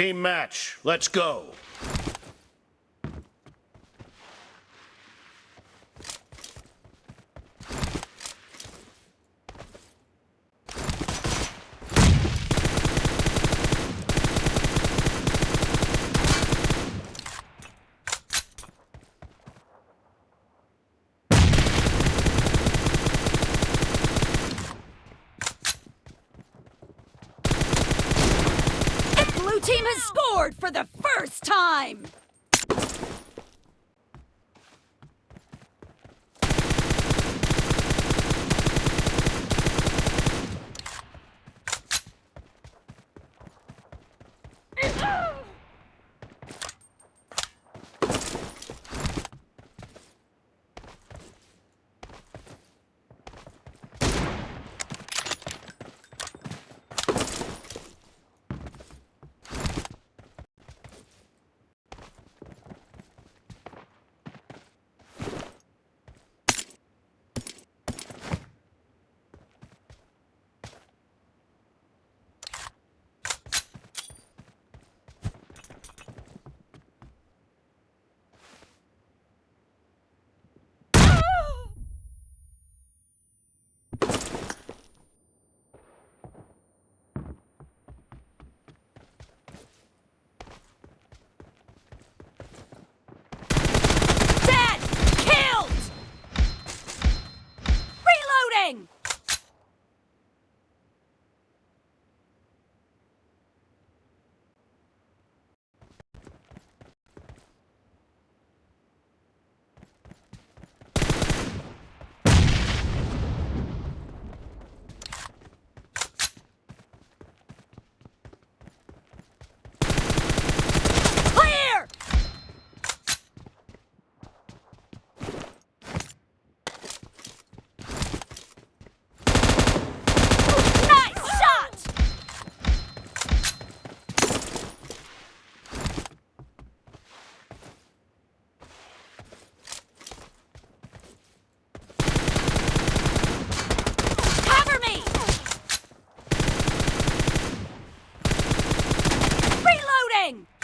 Team match, let's go. Blue team has scored for the first time! thing!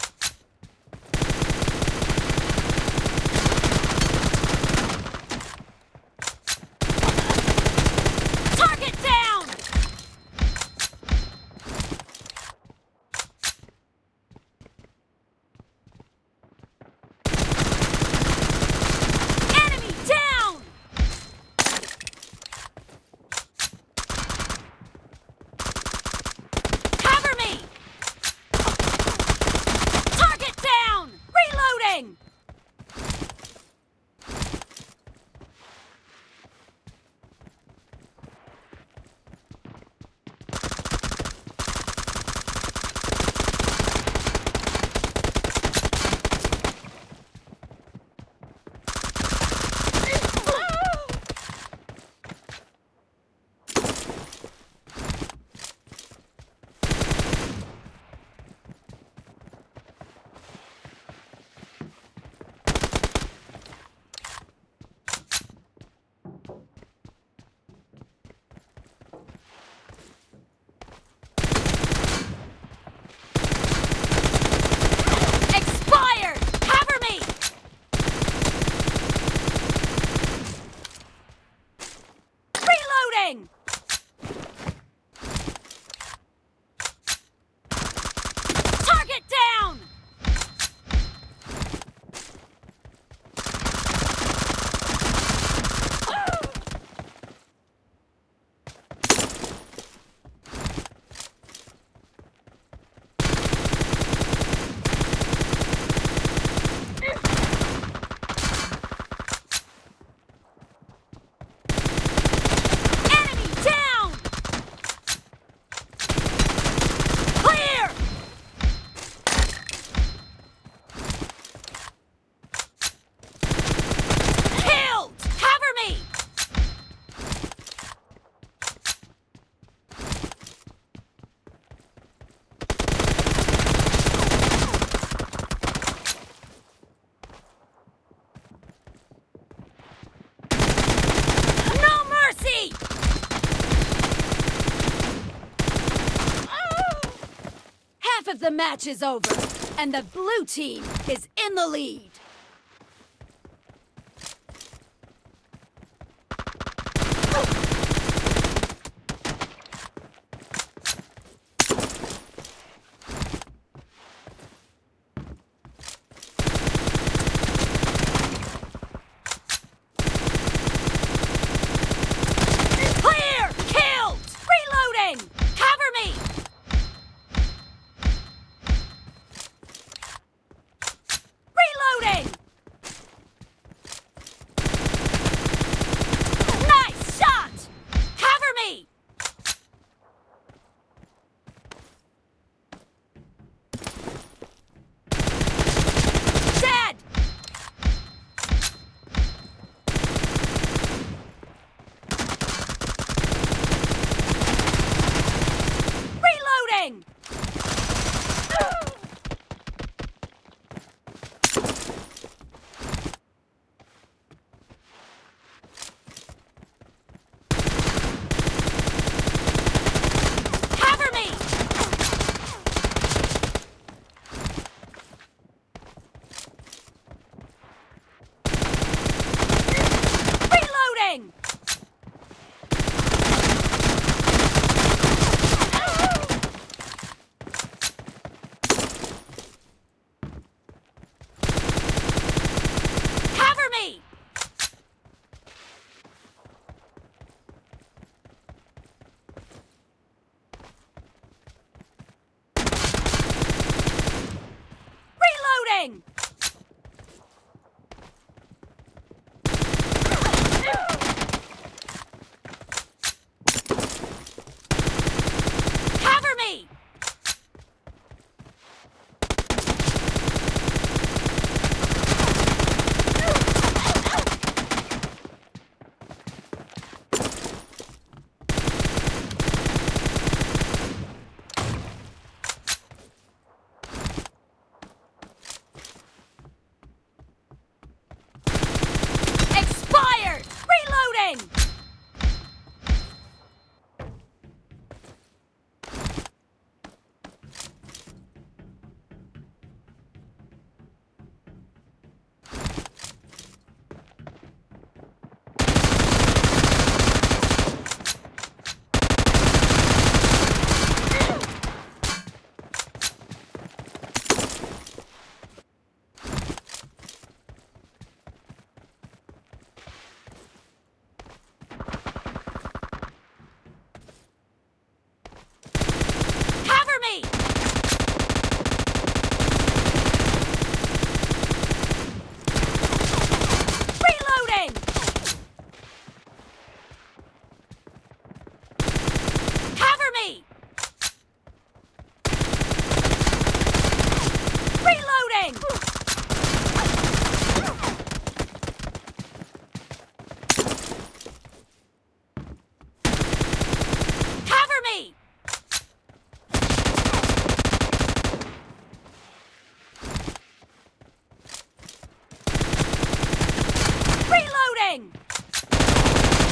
The match is over, and the blue team is in the lead.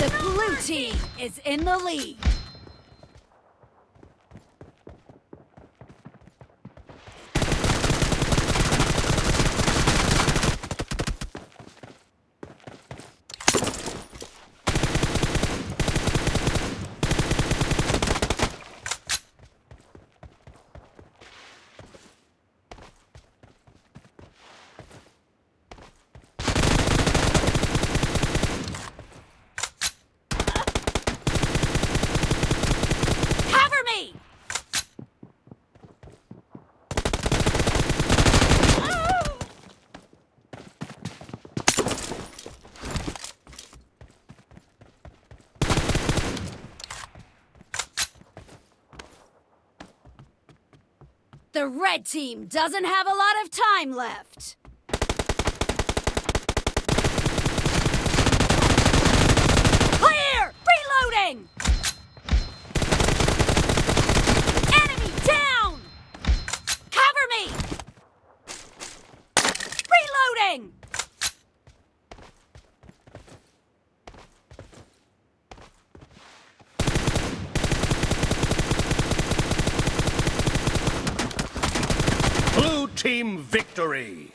The blue team is in the lead. The red team doesn't have a lot of time left. Team victory!